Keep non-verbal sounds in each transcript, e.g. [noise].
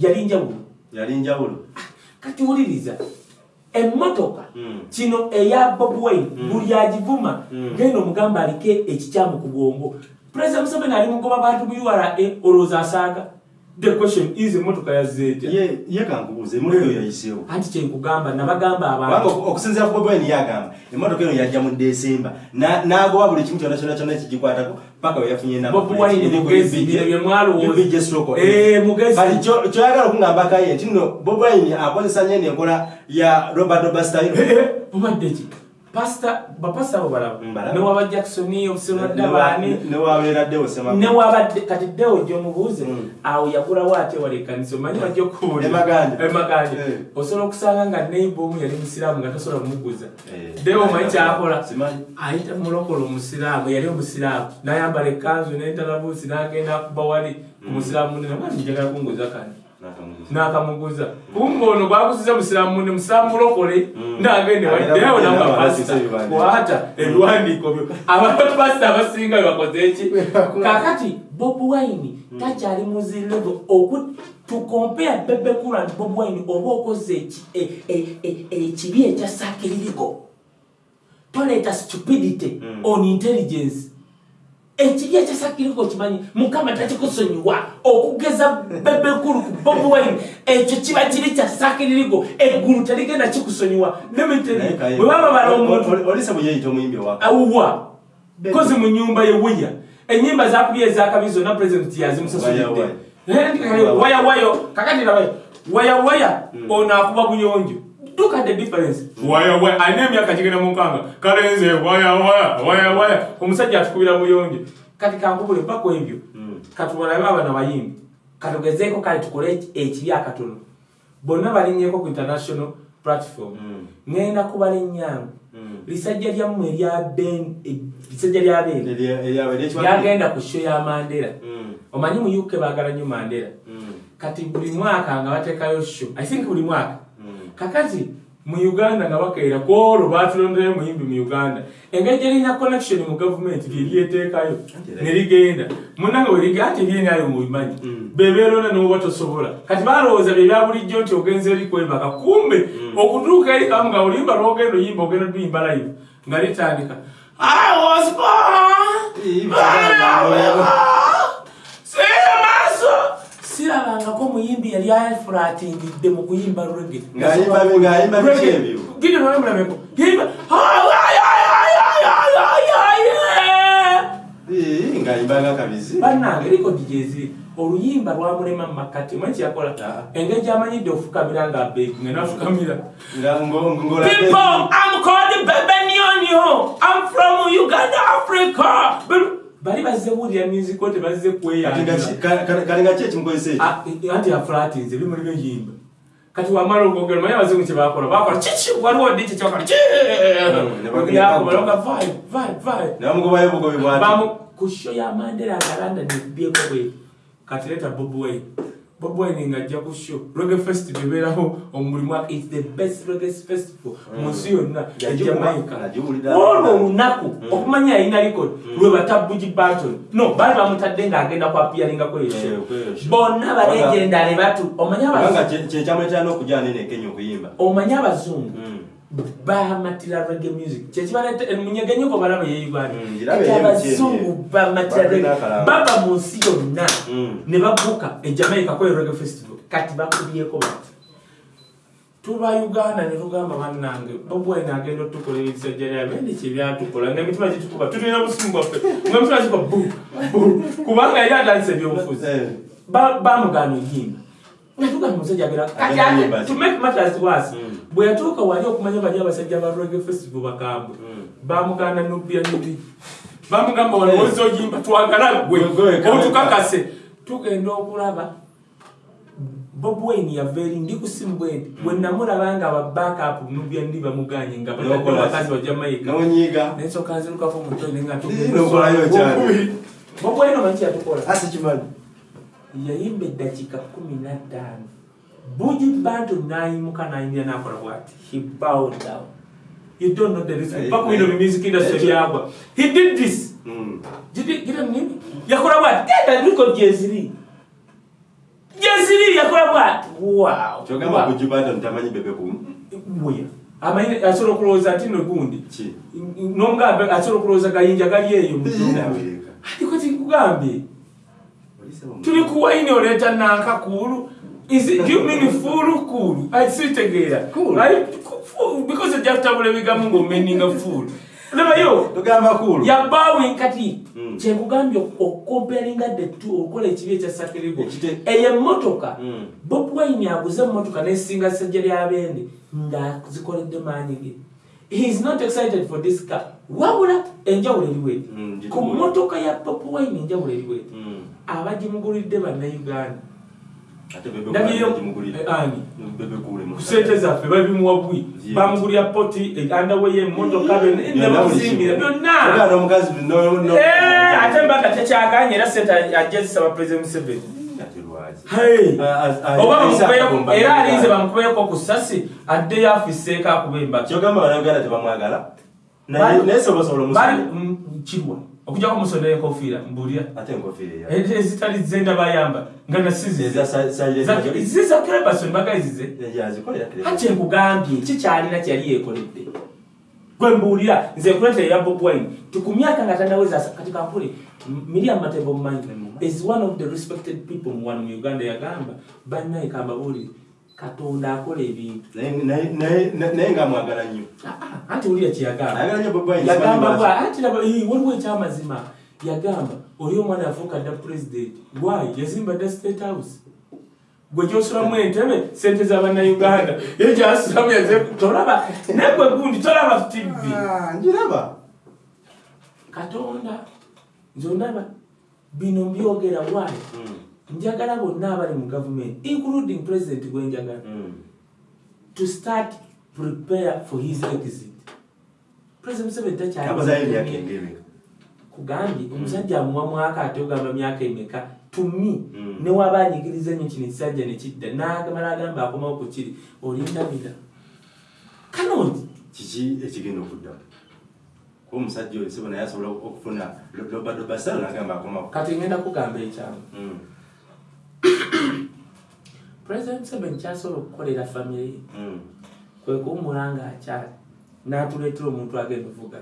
yali njawulo yali njawulo kati wuliriza emmotoka Mm. kino eya bob wayne Mm. buli agivuma Mm. genda omugamba aliko ekikyamu ku bwongo pulezida museveni ali mugoba bantu mu ura olowooza asaaga the question is emmotoka yazzeetya ye kankubuuza emotoka eyo yayiseewo. anti kyenkugamba nabagamba abantu. Oku- okusinziira ku bobweni yagamba emotoka eno yajja mu desemba Na- n'agoba buli kimu kyonna kyonna kyonna kigikwatako paka we yafunye bob wayne mugezi bino bye mwalowooza Eh, kyoyagala okungambako ye nti nno bob wine akozesa nnyo eno enkola ya robert doba bapasita abo balaba newaba jacksoni obusiradde baani newabeeraddewo sema newabadde kati ddewo gyomubuuze Mm. awo yagulawo ate wala ekkanisa? Omanyi bajja okubuulira Emaganja. emaganja Eh. osobola okusanga nga neiba omu yali musiraamu nga tosobola kumuguza. Eh. ddewo omanyi kyakola. Ayita mulokola omusiraamu yali omusiraamu. Nayambala ekkanzu nentalabuusi nagenda akuba wali ku musiraamu munene. Mwani njagala kunguza kani Nakamuguza. nakamuguza kumbe ono gwakusiza musiraamu munne musiraamu mulokole Mm. kugenda nanga wala pasita kwata ebiwandiiko byo. Abantu pasita abasinga bebakoze eki [laughs] kakati bob wine takyali muzilevo oku tukompea bebekulu and bob wine oba okoze e- e- e- ekibi ekyasakiririgo toleeta stupidity Mm. on intelligence ekibi ekyasakiririgo kimanyi? Mukama takikusonyiwa okugeza bebekulu ku bob wine. Ekyo kiba kiri kyasakiririgo eggulu terigenda kikusonyiwa nemiteri bwe baba bala Oli- omuntu. oli- olise bwe yeyita omuyimbi owaka awuwa. Kozi mu nyumba yeweya enyimba zakubya ezakabi zonna pulezidenti yazimusasulidde waya. Eh, waya wayo kakati rabayo waya waya Mm. ono akuba buyonjo look at the difference. Waya waya alina emyaka kigenda mu nkanga kale nze waya waya waya waya omusajja atukubira buyonjo. Kati kankubule mpaka ebyo Mm. katubalabe abana bayimbi. Katugezeeko kale tukole eki- ekibi akatono. Bonna balinnyeko ku international platform. Ŋŋenda kubalinyangu Mm. lisajja lyammwe eh, lisajja lya beene Eri- eryabwe ery'ekiwakiri? lyagenda ku sho ya mandera omanyi mu uk baagala nnyo mandera kati buli mwaka nga bateekayo sho i think buli mwaka Mm. kakati mu uganda nga bakeera kwolwo batulonderayo muyimbi mu uganda. Engeri gyerina connection mu gavumenti lyeryeteekayo ne ligenda. Munange weriga ati ebyenayo mubimanyi Mm. bebeerona noba tosobola. Kati balowooza bye bya bulijjo nti ogenza eri kwebaka kumbe okutuuka eri kamu nga oluyimba lwogenda oyimba ogenda luyimba live nga litandika sirabangako muyimbi yali afulatingidde mu kuyimba rege Ng'ayimba bi- ng'ayimba biki ebyo? gidi nolemulameko yimba. Ii, ng'ayimbanga kabizi. Bannange likodi gyeziri oluyimba lwamulema mumakati omanyi kyakola Ah. engeri gyamanyidde ofukamira nga beki nga nafukamira. People, I'm called Bebenionio. I'm from Uganda, Africa. Bali bazze buulira music ote bazze Kati nga kweyanja ki- ekimukozesa ekyo? Ah, anti afulatinze bimuli byoyimba kati wamala okwogera manyi abazungu kyebakola bakola kiki waliwo ddi kyekyakola ne bagenda yakobalonga vai vai vai. Ne bamugobayo bugobi bwati. Bamu ku sho ya mandela agalanda nebyeko bwe kati leta bob bob wayne ngajja ku sho rege festival ebeerawo omuli mwaka its the best rege festival. Mu nsi yonna ejamaica olwo olunaku okumanya yalina record lwe batabugi barton. No bali bamutadde ng'agenda kwapiyaringako Eh, yesho sho. bonna balegendale batu omanye abazungu. omanye abazungu. Bamatira rege music. Kyekibaleta munyegenyeko balaba yeuganda Mm, ngirabe ati ye abazungu MTN, bamatira akalamba. baba mu nsi yonna Mm. ne babuuka e jamaica kwe rege festival. Kati bakubyeko bati tuba uganda ne tugamba bannange bobwene agenda otukola ebisajja lyabe ndi kyebyatukola nga emitima gitukuba tulina obusimu bwaffe nga emitima gitukuba bu bu kubanga yali atandisa ebyobufuzi. Eh. Ba- bamugaana oyimba bwe yatuuka wali okumanya bali abasajja ba rege festival bakambwe Mm. bamugaana nobya nibi bamugamba walowooza oyimba twagala gwe otukakase. Tugenda okulaba. Bob wayne yava eri ndi ku simu bwendi bwe namulaba nga ababackup nubya ndi bamuganye nga bakazi ba jamaica. N'onyiiga. Nensooka nzirukako mutone nga bob wayne omanyi kyatukola yayimba eddakiika kumi na ttaano bugi bantu nayimuka nayimbira nakola bwati? He bowed down. You don't know the reason. Aye, paka wino mu music industry byagwa he did this. Gira nini yakola bwati? Genda record gyeziri gyeziri yakola bwati? Wow. Kyogamba bantu ntamanyi bebe kumu Bweya. amanyi asobola okulowooza ati no gundi. Ki nomugambe asobola okulowooza gayinja gali eyo mu. Ati kati nkugambye tuli ku waini oleeta nanka kuulu Is it, do you mean full cool? I see together. Cool. Right? Full. Because you have to have a bigamu ngo meaning of full. Lema yo. tugamba kulu yabawe kati Mm. kyekugambye okomparinga the two okola ekibi ekyasakirigo Ekite- eyo emmotoka Mm. bob wine aguze emmotoka nesinga ssajja lyabende ngazikoledde maanyi ge he is not excited for this car wabula enjawulo eriweti Mm, ku mmotoka ya bob wine enjawulo eriweti Mm. Abagimugulidde bannayuganda. Gimugulira. eh, sente zaffe babimuwa bwi. Yeah. bamugulira poti andawe yemmotoka nebamuzimbira byonna Oganda omukazi no- no- Eh, ate mbaga tekyaganye era sente ajja zisaba president museveni. Era alinze bamukubeko ku ssasi addeyo afiseeko akuba embaka kirwa okujjako omusonda enkofiira Eh, ezitali zenda bayamba nga nasizize yazikola ziza krebason bagayizize ati enkugambye kikyalina kyeyali yekoledde gwe mbuulira nze nkuleeta eya bob wine tiku myaka nga tanaweza kati kankule miriam matembo mumanyi is one of the respected people mu wano mu uganda yagamba bannaye kambabuulire katonda akola ebintu. Naye nga mwagala nnyo. Anti wulira kyeyagamba ayagala nnyo Bobi Wine, yagamba simanyi bwa lwaki. anti laba eh, waliwo ekyamazima. Yagamba oli omwana yafuuka dda president why? Yazimba dda state house. Gwe gyosulamu entebe sente z'abannayuganda ye gyasulamu tolaba naye gwe gundi tolaba tv Ah, njiraba. Katonda nze ondaba bino mbyogera why? Mm, njagala bonna abali mu gavumenti including president gwenjagala mm. to start prepare for his exit. President museveni takyali amazayo emyaka engebe kugambye omusajja amuwa mwaka ate ogamba myaka emeka? Tumi Mm. newaba anyigiriza ennyo kino ekisajja nekidda nagamala agamba akomawo ku kiri olindabira kanoti kiki ekigenda okuddamu kuba omusajja oyo sibo naye asobola okufuna lobadobasalo nagamba akomawo kati ngenda kugamba ekyamu Mm, [coughs] president museveni kyasobola okukolera famire mm. kwe kuwumula ngaakyali n'atuleetera omuntu agenda ovuga.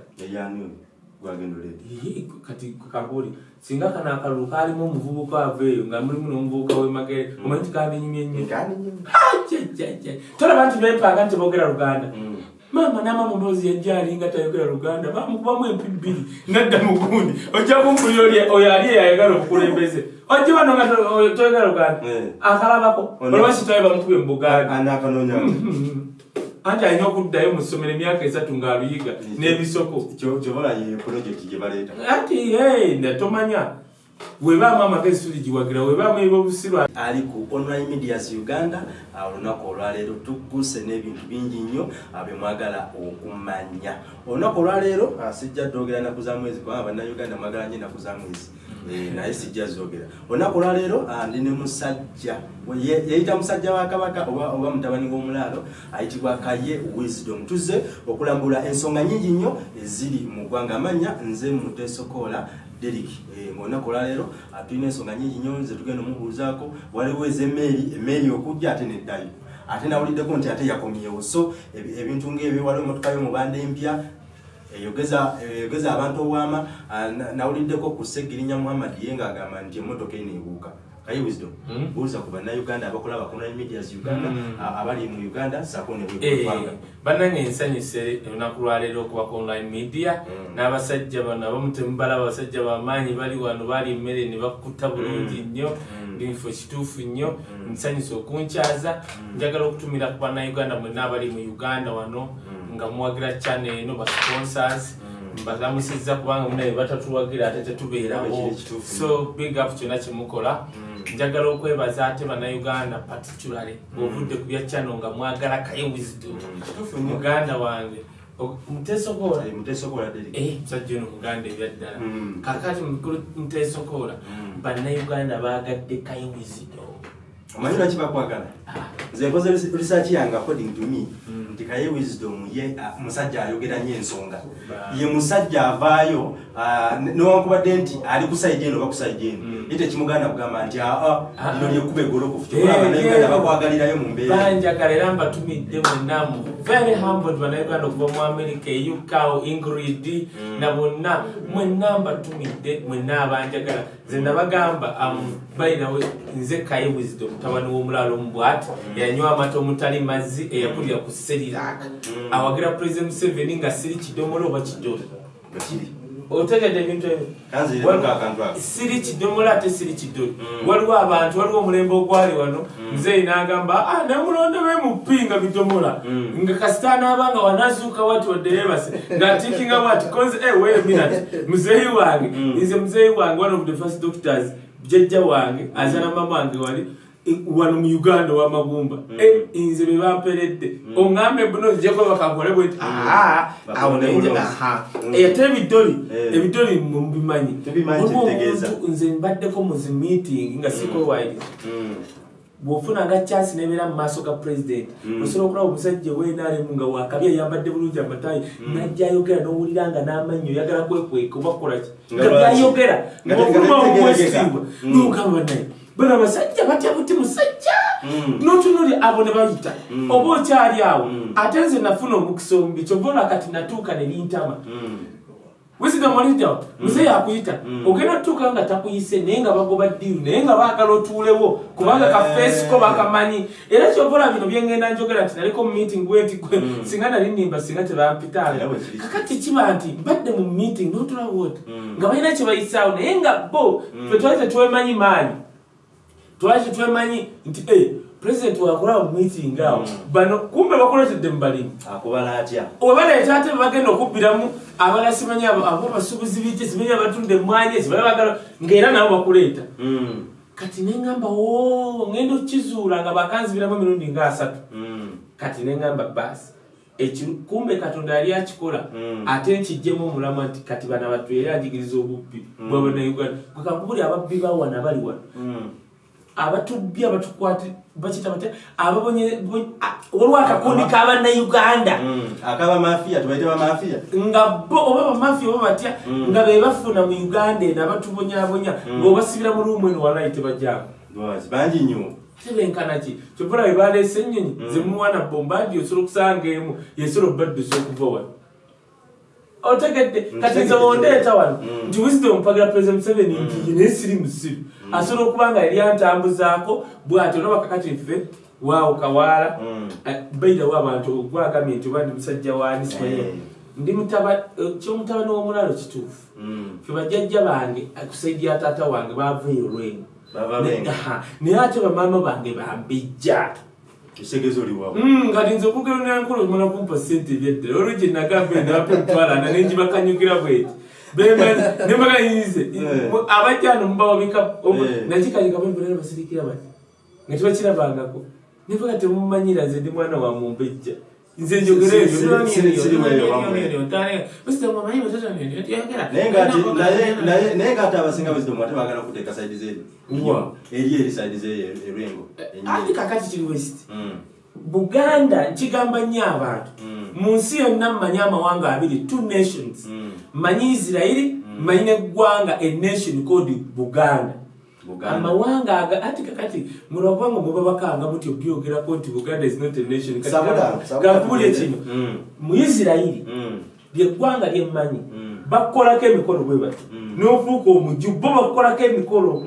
Kati kakuli singa kano akalulu kaalimu omuvubuka aveeyo nga mulimu n'omuvubuka wemagere omanyi tikandinyumye nnyo. Ajajajaj. tolaba nti bepanga nti boogera luganda. Mm. maama namama mboozi yajjaali nga tayogera luganda bamukubamu empi bbiri nadda mu gundi. Ojja kumpulira oyo ali eyayagala obukulembeze ojja wano nga to- oyo toyogera luganda Eh. akalabako. Ono- olwakitawe bamukube mu buganda anaakanonyamu anti alina okuddayo mu ssomero emyaka esatu ng'aluyiga n'ebisoko. kyobola ye projekiti gye baleeta. Ati hey, netomanya webaamu amagezi tuligiwagira webaamu ebyobusirwa. Ali ku online medias uganda olunaku olwaleero tugguse n'ebintu bingi nnyo ah, bye mwagala okumanya. Olunaku olwaleero sijja ddogera naku za mwezi kubanga bannayuganda mwagala nnyo enaku za mwezi naye sijja zogera. Olunaku olwaleero ah, ndi ne musajja. Yeyita musajja wa kabaka oba mutabani w'omulaalo ayitibwa kaye wisdom. Tuzze okulambula ensonga nyingi nnyo eziri mu ggwanga. Amanya nze mutesokoola Derek eh, ng'olunaku olwaleero ah, tulina ensonga nyingi nnyo ze tugenda omubuuzaako waliwo ez'emmeeri emmeeri okujja ate neddayo. Ate nawuliddeko nti ate yakomyewo. So ebi- ebintu ng'ebyo waliwo emmotoka y'omubanda empya eyogeza eyogeza abantu obwama ah, na- nawuliddeko ku segirinya muhammad ye ng'agamba nti emmotoka eno ebuuka. Kaye wisdom? Mm. buuza ku bannayuganda abakola bakonline medias uganda Mm. ah, abali mu uganda saako ne Eh, bannange ensanyuse olunaku lwaleero okuba ku online media. Mm. n'abasajja bano abamu temubala abasajja bamaanyi bali wano bali emmere ne bakutta bulungi nnyo binfo kituufu nnyo. Nsanyuse okunkyaza njagala okutumira ku bannayuganda mwenna abali mu uganda wano. Nga muwagira channel eno ba sponsors Mm. mbalamusizza kubanga munaye batatuwagira ate tetubeerawo so big up kyonna kyemukola. Mm. njagala okwebaza ate bannayuganda particularly bwovudde ku bya channel nga mwagala kaye wisdom. Muganda wange mutesokola Eh, musajja ono muganda ebyaddala. Mm. kakati mukulu mutesokola Mm. bannayuganda bagadde kaye wisdom omanyi lwaki bakwagala? Ah, nze nkoze research yange according to me nti kaye wisdom ye ah, musajja ayogera nnyo ensonga. Ye musajja avaayo ah, ne- newankubadde nti ali ku saidi eno oba ku saidi eno. Ye tekimuganda kugamba nti aa lino lyekkuba egolokofu kyobanauganda eh. bakwagalirayo mu mbeera. Banjagala era mbatumidde mwenna mu very humbled bannayuganda okuva mu america eukao ingrid na bonna. Mwenna mbatumidde mwenna abanjagala. Nze nabagamba um, bayinawe nze kaye wisdom mutabani w'omulaalo omubwati eyanywa amata omutali mazzi eyakulira ku seriraka awagira president museveni nga siri kidomola oba kidola otegedde ebintu ebyo siri kidomola ate siri kidoli. Waliwo abantu waliwo omulembe ogwali wano. Muzeeyi n'agamba "Ah, namulonda bemupinga bidomola. Nga kasita anaabanga wanazuuka wati wadderebase ngatikinga bwati konze eweminat muzeeyi wange. Nze muzeeyi wange one of the first doctors jjajja wange azala mama wange wali. eh, wano mu uganda owamagumba Eh, nze bebamperedde oŋambe buno zijako bakakole bweti awo Bakole nenja bulozi. aha Mm. Eh, ate ebidoli Eh. ebidoli mubimanyi Tubimanyi, Waliwo kitegeeza. omuntu nze mbaddeko mu zi meeting nga sikwewayiriza Mm. bwofuna nga chance nebeera mu maaso ga president Mm. osobola okulaba omusajja wenaremu nga wakabi ayambadde bulungi amatayi najja ayogera n'owulira nga n'amannyo oyagala kwekweka oba kukolaki Nga byayogera Nga ngaofuluma tegeerekeka. omwesigwa Mm. nogamba naye bano abasajja batya buti musajja Mm. notunuli abo ne bayita Mm. oba okyali awo Mm. ate nze nafuna omukisa omubi kyova olwa kati natuuka ne bintama Mm. wisdom olidda muzeeyi akuyita Mm. ogenda otuuka nga takuyise naye nga bagoba ddiiru naye nga baagala otuulewo kubanga Eh. kafeesiko bakamanyi era kyobola bino byengenda njogera nti naliko mu meeting bweti gwe singa nali nimba singa kiri. kakati kiba nti mbadde mu meeting notulawo oti Mm. nga balina kye bayisaawo naye nga bo fe twali tetwemanyi maanyi twali tetwemanyi nti eh, president wakolaba mu meeting awo. Mm. bano kumbe bakoletedde mu balimi akubala atya webaleeta ate bagenda okubbiramu abala simanyi abo abasuubuzi bite simanyi abatunda emwanyi sibali bagala ngaera nabo bakuleeta. Mm. kati neŋŋamba o ngenda okukizuula nga bakanzibiramu emirundi nga asatu. Mm. kati neŋŋamba baasi kumbe katonda yali akikola ate nkijjemu omulama nti kati bana battu era ajigiriza obubbi Mm. bwabanauganda gwekakubuli ababbi bawana bali wano Abatubbi abatukwati bakita bate? Ababonye waliwo akakundi k'abannayuganda Mm. akaba mafiya tubaite bamafiya nga bo oba bamafiya oba batya Mm. nga be bafuna mu uganda eno abatubonyabonya Mm. ng'obasibira mu luumu eno walayi tebajjako Lwazi, bangi nnyo. Ate benkana ki? Kyobola bwe baleese ennyonyi zemuwana bombadi osobola okusanga emu yesobola obaddusa okuva wano otegedde. Kati nze wondeeta wano. Mm. nti wisdom mpagira president museveni nti ye naye siri musiru asobola okuba nga yali antambuzaako bwati olaba kakati nfe waawo kawaala Mm. bairawo abantu ogwagambye nti oba ndi musajja wani simanyi Eh. ndi mutaba eh, kyomutabani w'omulalo kituufu. Mm. fe bajjajja bange eh, ku saidi ya taata wange bavaeyo lwengo Bava Ne- Lwengo. aha, naye ate bamaama bange bambijja ekisegezo oliwawo Mm, kati nze okugero nenkulu mala kumpa sente ebyeddala olwo gye nagamba endapa emutwalana nenjibakanyugira bweti. Nemaganyize Eh. abajjano mubawabika Eh. nakikanyikabaera basirikira bati nga tebakirabangako nivuga temumanyira nze ndi mwana wa mumbejja nze njogera Si- si- si- si- siriweyo wamwe. naye nga ati- naye- naye- naye nga ate abasinga wisdom ate bagala kuteeka saidi zeeri Wa. eri eri saidi zeeri erwengo ati kakati kiri west buganda nkigamba nnyo abantu mu nsi yonna mmanyi amawanga abiri two nations. Mm. manyi isirairi manyi neggwanga a nation called Buganda. Amawanga aga ati kakati mulwakubanga muba bakanga muti obyogerako nti buganda is not a nation. Tugende. kino Mm. mu isirairi Mm. lyeggwanga lyemmanyi Mm. bakukolako emikolo bwe bati. Nofuuka omuju bo bakukolako emikolo.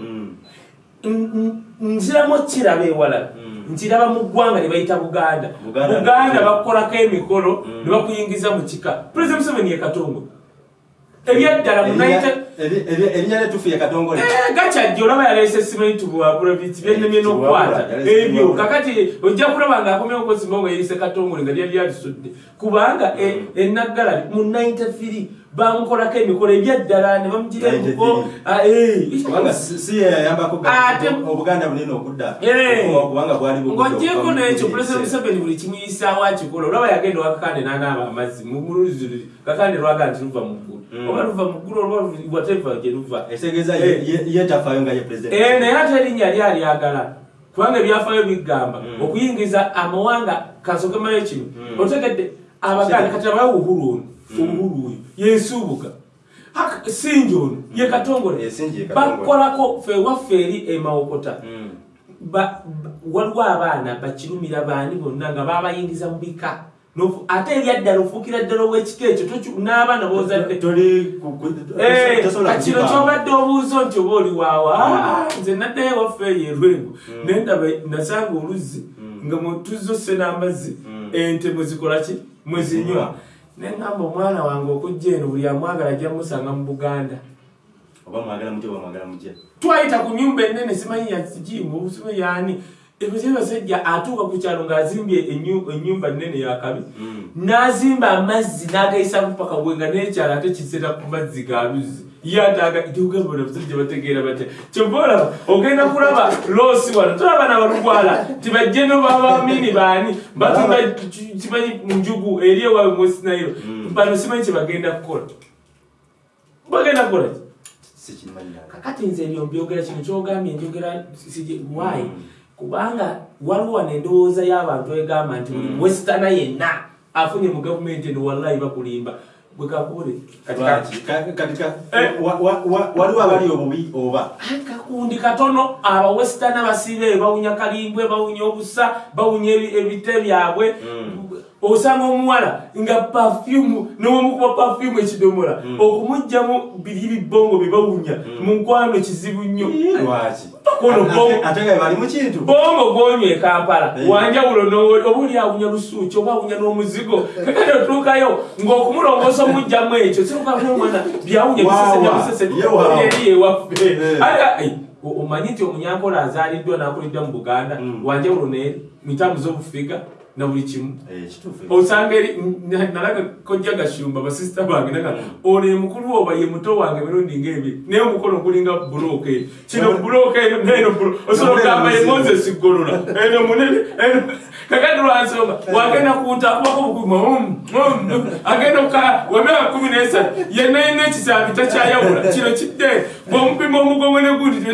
Nziramu kiraba ewalala Mm. nkiraba mu ggwanga ne bayita buganda. Buganda bakukolako emikolo ne bakuyingiza mu kika. President museveni ye katongo ebyaddala mu Erinnya- 90 eri- eri- erinnya lyetufuye katongole Eh, gakyajja olaba yaleese simentu bwabula biti byennemye n'okukwata. ebyo kakati ojja kulaba ng'akomyewo okozimba nga yerise katongole nga lyali alisudde kubanga e- enaggala mu 93 bamukolako emikolo ebyaddala ne bamugira emuko 93. kubanga si si ye yayambako ga- Ate- obuganda bunene okudda Eh. n'ekyo kiseera. museveni buli kimuyisaawo akikola olaba yagenda wakakande n'anaaba amazzi mu muluzi luli kakande lwaga nti luva mu ggulu Mm. oba luva mu ggulu oba whatever gye luva Eh. Eh, naye ate erinnya lyali agala kubanga ebyafaayo bigamba Mm. okuyingiza amawanga kansooke malayo kino Mm. otegedde abaganda kati abayo obuhulu ono obuhulu oyo yensuubuga sinja ono ye katongole. Sinja ye Katongole. bakolako fe waffe eri emawokota Mm. waliwo abaana bakirumira baani bonna nga babayingiza mu bika. Ate eryaddala ofuukira ddala ow'ekika ekyo n'abaana bozadde toli ku- ku- Eh, kyobadde obuuzo nti oba oli waawa Ah, nze naddayo waffe eyo erwengo naye ndaba nasanga oluzzi nga mutuzose n'amazzi. Mm. ente mwezikola ki? Mwezinywa neŋgamba omwana wange okujja eno buli amwagala ajja musanga mu buganda. Oba mwagala mutya oba mwagala mutya? Twayita ku nyumba enene simanyi yakimu obusibe yani ebyo basajja atuuka ku kyalo ng'azimbye ennyumba nene yakabi Mm. n'azimba amazzi n'agayisako paka bwe nga n'ekyalo ate kisera ku mazzi ga luzzi ye ataaga tiugambona abasajja bategeera batya kyova olaba ogenda kulaba loosi wano tolaba nabalugwala tibajje no babamini baani? Batumba ki- kimanyi njugu eri ewaabwe mwesinairo Mm. bano simanyi kye bagenda kukola. Bagenda kukola kakati nze ebyo mbyogera kino kyogambye njogera why? Mm. kubanga waliwo wano endowooza y'abantu egamba nti buli Mm. wesitana yenna afunye mu gavumenti eno wallahi bakulimba bwe ka- Eh. wa- wa- wa- waliwo abali obubi oba? Kakundi katono abawesitana basiibe bawunya kalimbwe bawunya obusa bawunya ebi- ebite byabwe. Mm. Osanga omuwala nga pafyumu nowomukuba pafyumu ekidomola. Mm. okumugjamu biri bibongo byebawunya mu nkwano kizibu nnyo. Mu bongo gwonywa e kampala. Eh. wanjawulo no- oba oli awunya lusuuki oba awunya n'omuzigo? Kakati otuukayo ng'okumulongoosa omugjamu ekyo sirukaomwana byawunya Waawa, yewa. eri ewaffe. Aya, ai, o- omanyi nti omunyankola azaaliddwa n'akuliddwa mu buganda? Mm. wanjawulo neeri mitambu z'obufiga na buli kimu. Eh, osanga nalaga kojja gashumba basisita bange naga Mm. ono ye mukulu oba ye muto wange emirundi ngaebiri naye omukono gulinga bulooka eno kino bulooka eno neno osobola ogamba ye muzigo. moses golola eno munene eno kakati lwansonga wagenda kuntaakubako bukuma agenda oka wemyaka kumi nesatu yenna yina ekisambi takyayawula. Kino kidde bwomupima omugongo negundi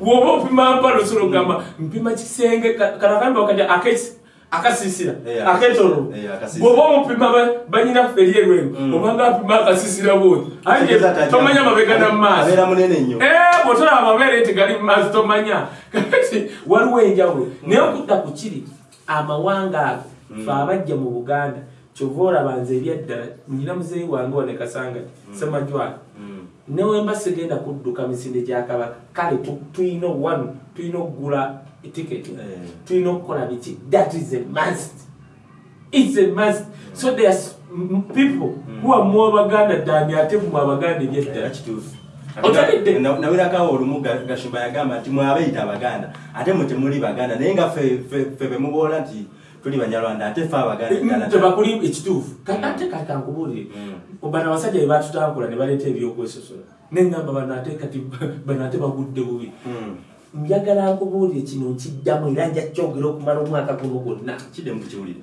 woba opima mpala osobola ogamba mpima kisenge kanagambe wakati akesi akasisira Eh, aketolo. Eh, bwoba omupima ba- banyina feri erwengo Mm. obanga apima akasisira bwoti tajja- tomanya mabega nnyo Eh, bwotolaba amabeere nti gali mumaaso tomanya. [laughs] Kati waliwo enjawulo. Naye okudda ku kiri amawanga ago fe abajja mu buganda kyova olaba nze ebyaddala nyina muzeeyi wange wane kasanga semajwala Mm. Newemba sigenda kudduka misinde gya kabaka kale tu- tulina wanu tulina okugula etiketi Eh. tulina okukola biki? That is a must. Its a must. So there's people who are more baganda than ate mu abaganda Era ebyeddala kituufu Otegedde? Na- nawirakawo olumu Ga- gashumba yagamba nti mwabeyita abaganda ate mwe temuli baganda. Naye nga fe bemuboola nti tuli banyarwanda ate fe abaganda ddala. tebakuli ekituufu ate kakankubuulire Mm. bano abasajja bebatutambula ne baleeta ebyokwesosola neŋŋamba bano ate kati [laughs] bano ate bagudde bubi Mm. njagala nkubuulire kino nkiddamu era nja kyogera okumala omwaka guno gwonna kidde mukiwulire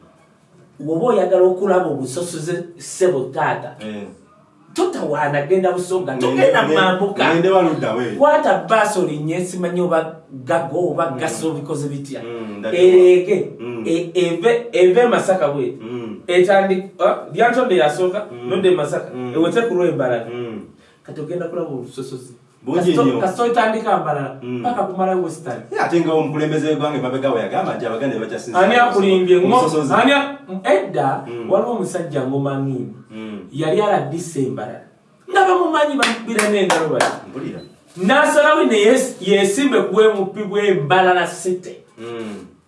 woba oyagala okulaba obusosoze ssebo taata Eh. Totawaana genda busonga togenda mambuka kwata baasi olinnye simanyi oba gago oba gaso bikoze bitya Mm, ereege Mm. e- eve eve masaka bwe Mm. etandika lyantodde yasooka Mm. nodde masaka Mm. ewete ku lwembalala Mm. kati ogenda kulaba obusosozi Kasito otandika mbalala Mm. paka kumala western Ye ate nga omukulembeze gwange mabega we yagamba nti abaganda tebakyasinza ani akulimbye ani edda Mm. waliwo omusajja ngomangiini Mm. yali aladisa embalala nga bamumanyi bamubira n'engalo mpulira n'asalawo ne yes- yesimbe ku bwemupi bw'embalala site.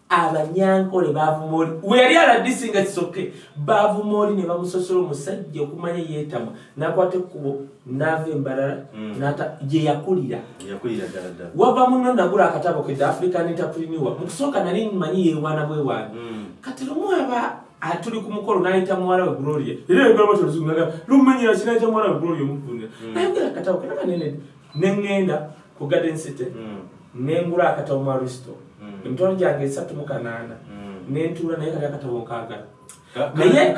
Abanyankole bavuma oli we yali aladisinga kisoke bavuma oli ne bamusosola omusajja okumanya yeetamwa nakwata ekkubo n'ava embalala Mm. gye yakulira wava muno nagula akatabo ke the african entrepreneur mu kusooka nali mmanyi yeewaana bwewaana Mm. kati lumu aba ah, tuli ku mukolo n'ayita muwala we gloria era egamba toluzungaga lumenyera kinayita muwala we gloria omuvunira nayogera akatabo kenaka nene neŋŋenda ku garden city Mm. nengula akatabo mu aristo Mm. Emitwalo gyange esatu mu kanaana nentuula naye kali akatabo nkaagala Ka- naye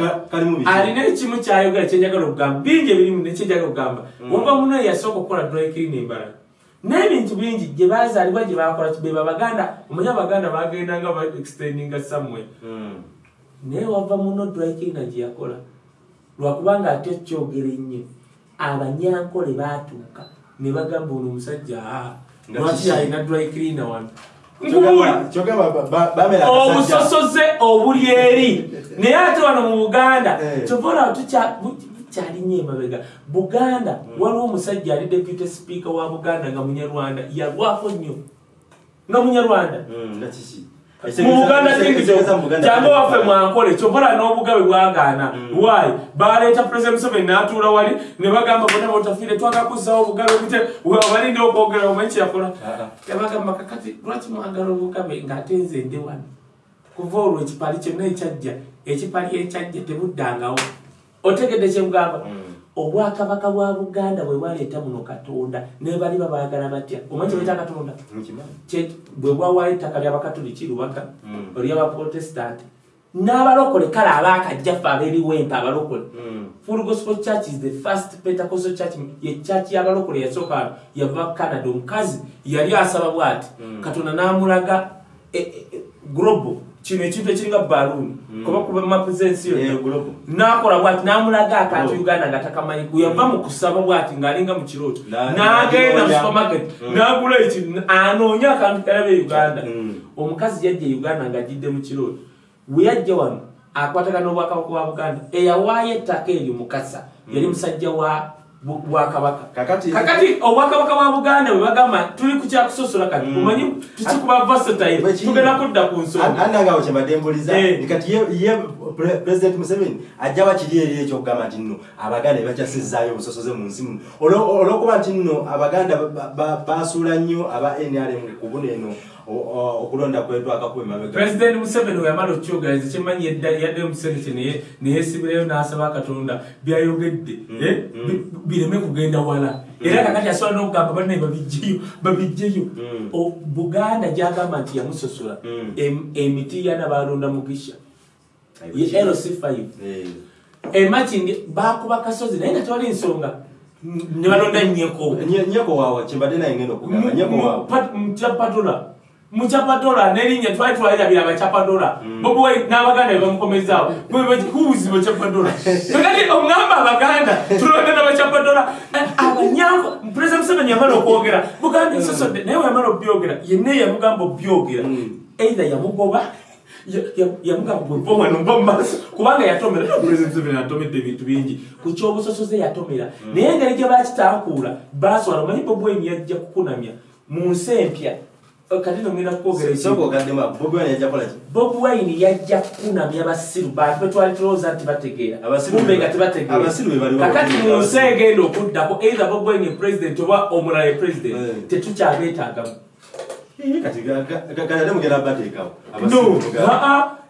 alina ekimu kyayogera kyenjagala okugamba bingi ebirimu nekyenjagala okugamba Mm. wava muno yasooka okukola dry clean embalala n'ebintu bingi gye bazaalibwa gye bakola beba baganda omanyi abaganda bagendanga ba extendinga samwe Mm. naye wava muno dryclina gye yakola lwakubanga ate kyogere nnyo. Abanyankole baatuuka ne bagamba ono omusajja lwaki alina dryclina wano Obusosoze obuli eri. [laughs] Naye ate wano mu buganda Eh. kyova olaba bukyalinnyo emabega. Buganda waliwo omusajja ali deputy speaker wa buganda nga munyarwanda yalwako nnyo. Nga munyarwanda Mm, nga kiki? mu buganda Ekitegeeza mu Buganda- kyanga waffe mwankole kyobola n'obugabe bwagaana Mm. waayi baleeta president museveni n'atuula wali ne bagamba bona botafiire twagakuzawo obugabe bute balinde okwogera omanyi kyeyakola Ah, ah. yabagamba kakati lwaki mwagala obugabe ng'ate nze ndi wano kuva olwo ekipali kyonna ekyajja ekipali ekyajja tebuddangawo otegedde kyemugamba Mm. Obwakabaka bwa buganda bwe bwaleeta muno katonda ne bali babaagala batya omanyi kyebaita katonda bwe bwawaayo ettaka ly'abakatoliki lubaka Mm. oly'abaprotestanti n'abalokole kale abaakajjaffe ab'ebiwempe abalokole Mm. full gospel church is the first pentecostal church ye church y'abalokole yasooka yava canada omukazi yali asaba bw'ati Mm. katonda n'amulaga e- e- e- global kino ekintu ekiringa baluuni Mm. kuba kuba mapu z'ensi yonna nakola bwati namulaga akantu uganda nga takamanyi guyava mu kusaba bwati ng'alinga mu kirooto Na- n'agenda mu supermarket Mm. n'agula ekintu anoonya akantu kalabe uganda. Mm. omukazi yajja e uganda ng'ajjidde mu kirooto. We yajja wano akwatagana n'obwakabaka bwa buganda eyawaayo ettaka eryo mukasa yali musajja wa bwakabaka Kakati- kakati obwakabaka bwa buganda bwe bagamba tuli ku kyakusosola kati Mm. omanyi tukikuba kiri. tugenda kudda ku nsonga anangawo kyembadde mbuliza Eh. kati ye ye pre- president museveni ajja bakiri eri ekyokugamba nti nno abaganda bebakyasizaayo obusosoze mu nsi muno Olwo- olw'okuba nti nno abaganda ba- ba- basuula nnyo aba nrm ku buno eno okulonda kwetwakakuba emabega. President museveni weyamala okyogereza kyemanyi yadda- yadde mu senate naye neyesibirayo n'asaba katonda byayogedde Mm, eh, mm. bi- bireme kugenda wala. Era kakati asobola n'okugamba bannaye babijjeyo babijjeyo. Mm. O- buganda gyagamba nti yamusosola Mm. Em- emiti yanabalonda mugisha. Ye lc5 Eh. emakindi bakuba kasozi naye nga tewali nsonga. Ne balonda nyeko Nye- nyeko waawe kyembadde naye ngenda okugamba. Nyeko waawe mukyapatola mukyapatola nerinnya twali twalirabira abakyapadola Mm. bobuwe n'abaganda bebamukomezaawo kubuzibu kyapadola [laughs] kakati omugamba abaganda tulonda n'abakyapadola abanyango purezida museveni yamala okwogera. Buganda esosodde naye weyamala obyogera yenna yamugamba obyogera. Mm. eitha yamugoba ya- ya- yamugamba bweva wano mba mumaaso kubanga yatomera era purezida museveni atomedde ebintu bingi. Ku kyobusosoze yatomera. Naye engeri gye bakitaakuula baswala omanyi bobweni yajja kukunamya mu nsi empya kati nogenda ogaddemu bobi wine yajja kola ki? Bobi wine yajja kukunamya basiru bantu betwali tulowooza nti bategeera. Abasiru kumbe be- nga tebategeera. abasiru be baliwo kakati okutegeera mu nsi abasiru. egenda okuddako either bobi wine president oba omulala ye president Eh. tetukyabeetaagamu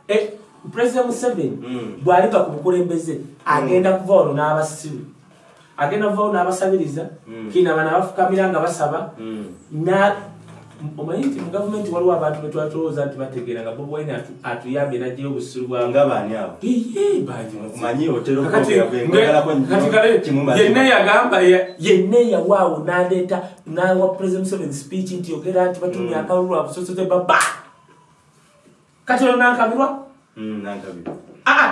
Eh, president museveni Mm. bw'aliva ku bukulembeze agenda kuva olwo n'abasiru. Agenda kuva olwo n'abasabiriza Mm. kina bana bafukamira nga basaba na omanyi nti mu gavumenti waliwo abantu betwali tulowooza nti bategeera nga bobi wine atu- atuyambye najjayo obusiru bwamu nga baani abo Omanyi otera okwogera kwe, ngagalako nnyo kimumaze. yenna yagamba ya- yenna yawaawo naleeta nawa president museveni speech nti yogera nti batumya Mm. akalulu abusosoze baba. Kati olwo nankabirwa? Mm,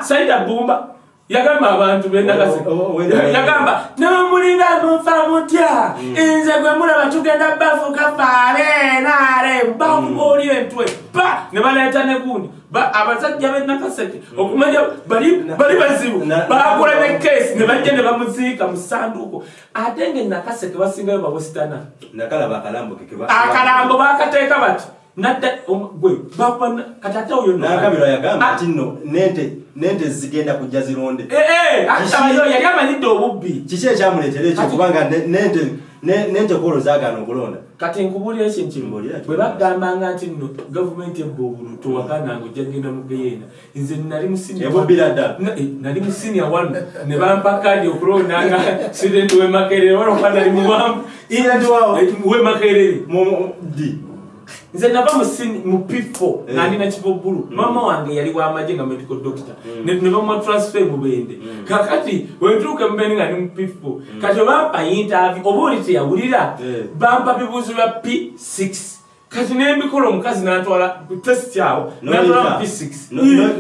saida bumba yagamba abantu bendagase O- o- o- wenda- yagamba nomulinga mufa mutya? Nze gwe mulaba tugenda bafuka faale naale bakubaoli entwe pa! Ne baleeta ne gundi. Ba- abasajja benakaseke okumanya bali bazibu bagula ne kesi ne bajja ne bamuziika mu sanduuko ate nga nakaseke basingayo keba- akalambo bakateeka bati nadda om- gwe bakuba kati ate oyo no- nakabiro yagamba Ah, nti nno nente nente zigenda kujja zironde. Eh, eh, ate Kiki- abayo yali amanyidde obubbi. Kiki ekyamuleetera ekyo Kati- kubanga ne- nente ne- nente kolo zaagaana okulonda? Kati nkubuulira ekintu kimu Mbuulira bwe bagambanga nti nno gavumenti ebba obulu towakananga ojja kgenda mu geyeena. Nze nali mu senior Ebubbira one. ddala. Na- eh, nali mu sinia wano ne bampa kadi okulondanga student wemakerere walokuba nali muwamu Student wawo? wemakerere. Mu- mu- di nze nava mu sin- mu pifo Eh. nga ndina kibobulu Mm. mama wange yali wamaje nga medical doctor Mm. ne bamwa transfer mu bende Mm. kakati wentuuka mubende nga ndi mu pifo kati obampa interview oba oli teyawulira Eh. bampa bibuuzo bya p6 kati nembikola omukazi natwala test awo natwala mu p6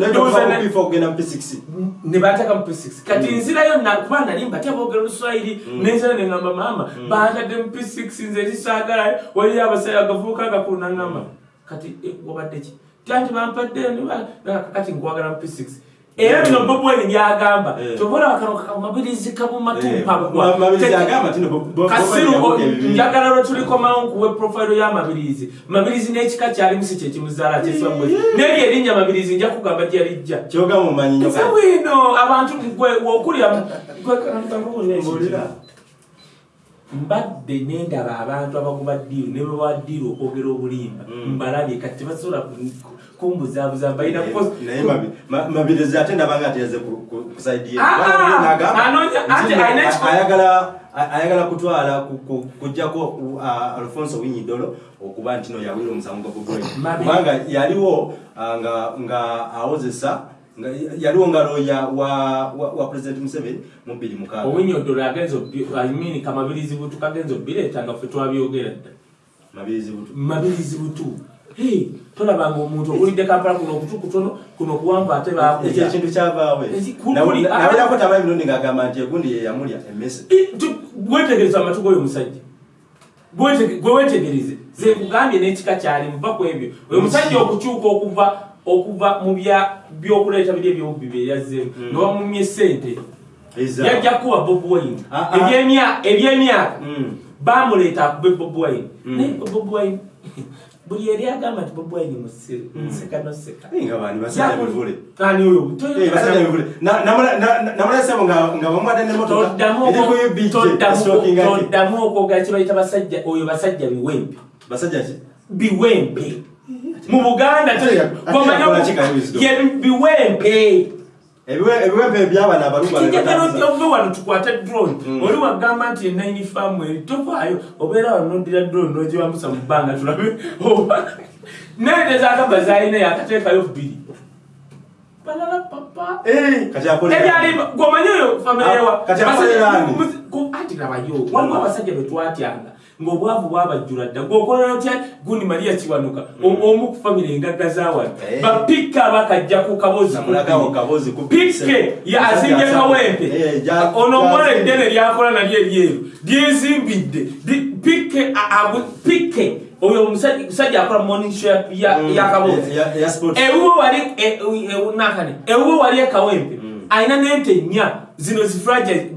Ndowooza ne- kugenda mu p6 nebateka mu p6 kati Mm. nzirayo kuba nali mbatya boogera oluswayiri Mm. nenzira neŋamba maama Mm. batadde mu p6 nze ekisaagalayo waliyo abasaya agavuuka agakulu naŋamba kati eh, wabadde ki? Tanti bampadde ne- kati nkwagala mu p6 era bino bobweni byagamba Eh. tobola bakano kamabirizi Eh, ma- mabirizi yabuka ebibiri. njagala lwe tulikomawo nkuwe profilo y'amabirizi mabirizi. N'ekika kyalimu si kyekimuzaala kyesibwe nebyo erinnya mabirizi nja kugamba gyalijja bwino abantu wokulya mbadde nendaba abantu abakuba ddiiru ne bewa ddiiru okwogera obulimba. Mm. mbalabye kati tebasobola kumbuzaabuza ma- mabirizi ate ndaba nga atyaze kusaidiye Ah, ah, alina ekiko- ayagala kutwala ku- ku- kujjako alfonso winyidolo okuba nti no yawira omusango Mabi. kubanga yaliwo nga nga awozesa yaliwo nga loya wa, president museveni mu bbiri mukaaga owinyodolo agenza imean kamabirizi butu kagenza obireeta nga ffe twabyogera dda. Mabirizi butu tolabanga omuntu owulidde kampala kuno okutu kutono kuno kuwanvu ate ekyo bakuja ekintu kyavaawe Eki- kuli- nawulirako tabayi mirundi ng'agamba nti egundi ye yamulya emmese. Gwetegereza amatu goyo omusajja gwe wetegereze ze kugambye n'ekika kyali muva ku ebyo. Oyo musajja okukyuka okuva okuva mu byokuleeta biri ebyobubbi byeyazzeemu Mm. nga bamumye sente yajja kuwa bob wine. Ah, ah. Ebyemya- ebyemyaka. Mm. bamuleeta akube bob wine. Mm. naye bob wine buli eri agamba nti bob wine musiru nseka noseka. Hey, nga bani basajja bivule. Ani oyo? Basajja bivule. Na- namula- na- na- namulesemo nga nga bamwadde n'emmotoka toddamu eri ku UBJ, estroking ati. toddamu okwogera kibayita basajja oyo basajja biwempe. Biwempe. Mu buganda biwempe ebiwempe ebyabana ove wano tukwate drone. Mm. oli wagamba nti enaini faamu eri tovaayo obeera wano nodira drone nogiwambusa mu bbanga tulabe. Oba nente zagamba zalina yakateekayo bbiri. Ebyali gwomanyi oyo famire kati akolera ani? anti labayo waliwo abasajja betwatyanga ng'obwavu bwabajjula dda. Gwokolera otya? Gundi mariya kiwanuka. O- omu ku famire engagga zawano Eh. bapikka bakajja ku kabozi ya azimbye kawempe ono omuwala eddene lyakola nalyo eryeru lyezimbidde. Agu- pikke oyo omusajja musajja akola morning show ya- ya- Mm, ewuwo wali e- e- e- nakane ewuwo wali ekawempe Mm. alina nente nnya. Zino zifragile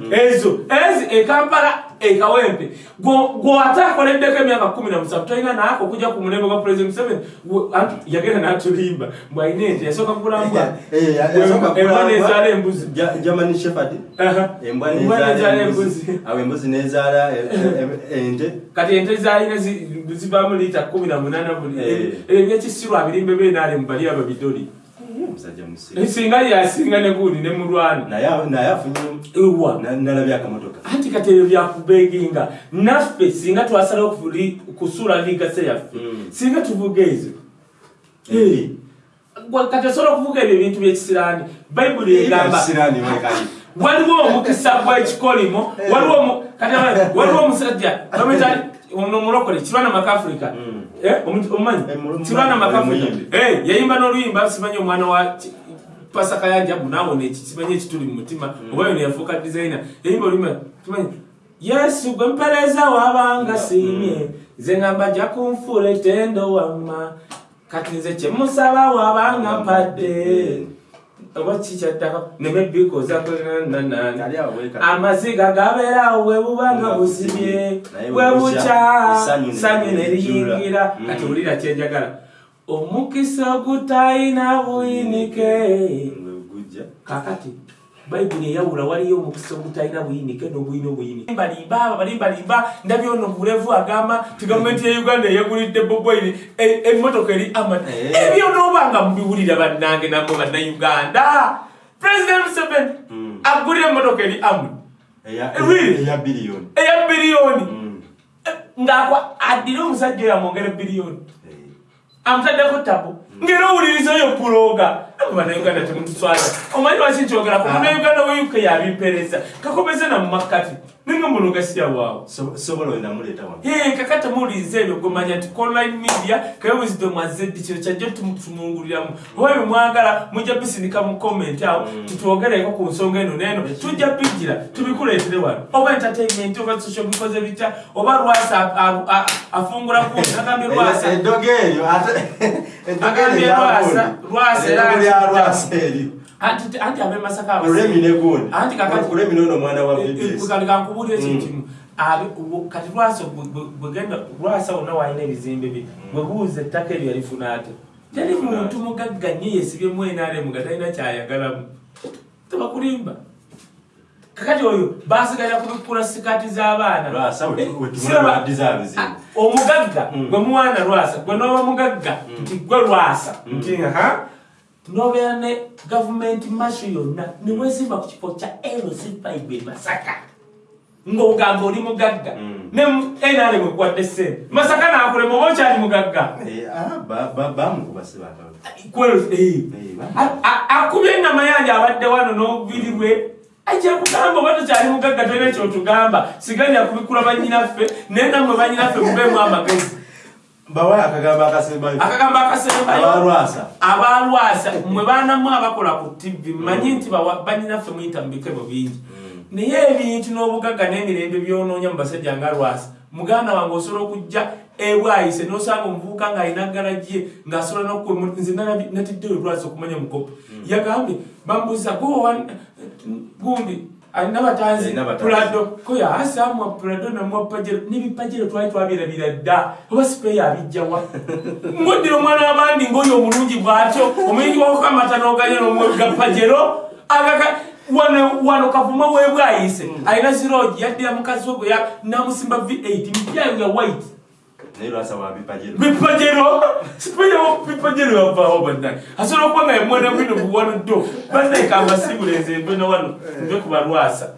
Mm. ezo. Ezi ekampala ekawempe gwate akoleddeko emyaka kumi na musanvu tolina naako okujja ku mulembe gwa president museveni? Yagenda n'atulimba. Mbwalina ente yasooka kugulambwa Eh, yasooka embwa nezaala embuzi. Ja- german shepherd. Aha. embwa nezaala embuzi. awo embuzi nezaala ente. Kati ente zalina zi- zivaamu liita kumi na munaana buli Eh. ebyekisirwa birimbe benaale mubali ababidoli omusajja musiru singa yasinga ne gundi ne mulwana. Naye naye afunye ewa. na- nalabye akamotoka. Anti kati ebyo byakubeginga. Naffe singa twasalawo kusuula ligase yaffe Mm. singa tuvuga ezo. Kati osobola okuvuga ebyo ebintu byekisiraani bayibuli egamba waliwo omukisa gw'ekikolimo waliwo omusajja omulokole kirwana makafrika Mm. Omumanyi kirwana. Eh, yayimba n'oluyimba simanyi omwana wa pasaka yanjabu naawona eki kimanyi ekituli mu mutima Mm. oba yono yafuuka designer. Yayimba oluyimba kimanyi yesu gwe mpereza wabanga siimye Mm. nze ngamba jja kunfuula etendo wamma kati nze kyemusaba wabanga mpadde oba kikyattaka awo wekali. amaziga gabeerawo bwe bubanga busibye Naye bwe bukya sanyu ne neriyingira Mm. kati wulira kyenjagala omukisa ogutalina buyinike. Kakati bayibuli eyawula waliyo omukisa ogutalina buyinike n'obuyina obuyinike. Balimba balimbalimba ndabye ono bulevu agamba ti gavumenti ya uganda eyagulidde bobwaini emmotoka eri amani Eh. ebyo noobanga mubiwulira bannange namwe bannayuganda. President museveni Mm. agulira emmotoka eri amani Eya- Eh, biliyoni eya biliyoni Mm. ngaakwa addire omusajja oyo amwongere biliyoni Eh, amutaddeko tabu ngera owulirizayo puloga banauganda temutuswaza omanyi lwaki nkyogerako munauganda we uk yabimpereza kakomeze namumakkati ninga muloga siyawaawo so- sobola oyo namuleeta wano kakati muwuliriza ebyo gomanya nti online media kaye wisdom azeddi kino kyajja tumunguliramu oba ebyo mwagala mujja bisindika mu comment awo tutwogereko ku nsonga eno neeno tujja bijjira tubikuleetere wano. Oba entertainment oba social bikoze bitya oba lwasa afungula ku agambye lwasa Agambye Lwasa, Lwasa era anti abemasaka kulemi ne gundi Anti kakati- kulemi nono omwana wa bbs kankubuulira ekintu kimu kati lwasa bwe- bwe- bwegenda lwasa wonna walina ebizimbe bye bwebuuza ettaka eryo yalifuna ate. Teri muntu mugagga nye yesibyemu enaremu nga talina kyayagalamu tebakulimba. Kakati oyo basigalira kubikula sikaati z'abaana Eh, Ah, omugagga Mm. gwe muwaana lwasa gwe noba mugagga nti gwe lwasa nti ha nobeera ne gavumenti masho yonna niwezimba ku kifo kya lc5 masaka. Ngaogamba oli mugagga. Mm. ne sente masaka nakulema oba okyali mugagga. Eh, ah, ba- ba- bamukuba sibagaba Kwelo- eh. Eh, ba- A- a- akubye engama yange abadde wano n'obubiri bwe ajja kugamba oba tokyali mugagga tolina kyotugamba siganya kubikula banyinaffe naye nammwe banyinaffe mubeemu amagezi bawaye akagambo akasembayo akagambo akasembayo abalwasa abalwasa mwe baanamu abakola ku tv mmanyi nti bawa- banyinaffe muyita mu bikebo bingi naye ebintu n'obugagga n'emirembe byonoonya mu basajja nga lwasa muganda wange osobola okujja ebwayise nosanga omuvubuka ng'alina galagye ng'asobola nze natiddeyo lwasa okumanya mukopo yagambye bambuuza gundi alina batanzi pulado koya asamwa pulado n'ebipajero twali twabirabira dda. Oba sipeeya abijjawa [laughs] mweddira omwana w'abandi ng'oyo omulungi bw'atyo omuyingi wakukamata n'oganya n'omwega pajero agaka wano kavuma webwayise alina zirogi yaddira mukazi we gwe namusimba v8 mpyayo ya white naye lwasa wabipajero bipajero sipeyawo bipajero yavaawo bannange asobola okuba nga yamwana bwino buwano ddo. Bannaye kambasibula enze mbe na wano nve ku balwasa